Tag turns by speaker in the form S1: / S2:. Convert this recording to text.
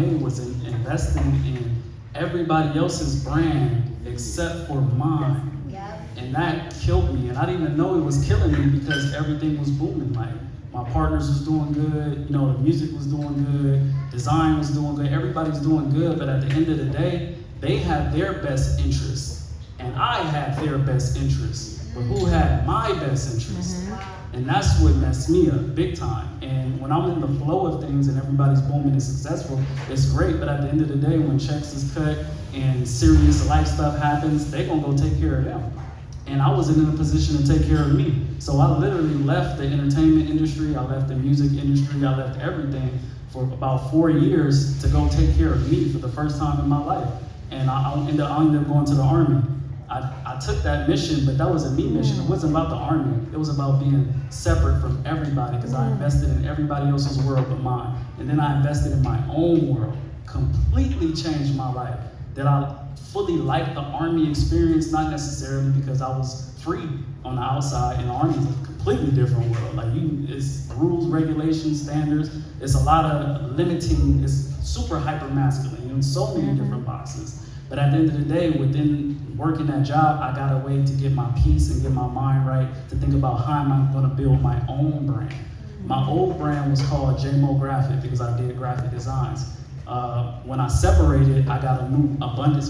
S1: made was in investing in everybody else's brand except for mine.
S2: Yep.
S1: And that killed me. And I didn't even know it was killing me because everything was booming. Like my partners was doing good, you know, the music was doing good, design was doing good, everybody's doing good. But at the end of the day, they had their best interests, and I had their best interests. But who had my best interests?
S2: Wow.
S1: And that's what messed me up big time. And when I'm in the flow of things and everybody's booming and successful, it's great. But at the end of the day, when checks is cut and serious life stuff happens, they gonna go take care of them. And I wasn't in a position to take care of me. So I literally left the entertainment industry, I left the music industry, I left everything for about four years to go take care of me for the first time in my life. And I, I ended, I ended up going to the army. I, I took that mission, but that was a me mission. It wasn't about the army. It was about being separate from everybody because I mm. invested in everybody else's world but mine. And then I invested in my own world. Completely changed my life. That I fully liked the army experience, not necessarily because I was free on the outside, and the army is a completely different world. Like you, it's rules, regulations, standards. It's a lot of limiting. It's super hyper masculine. In so many mm-hmm. different boxes. But at the end of the day, within working that job, I got a way to get my peace and get my mind right to think about how am I going to build my own brand. My old brand was called JMO Graphic because I did graphic designs. Uh, when I separated, I got a new abundance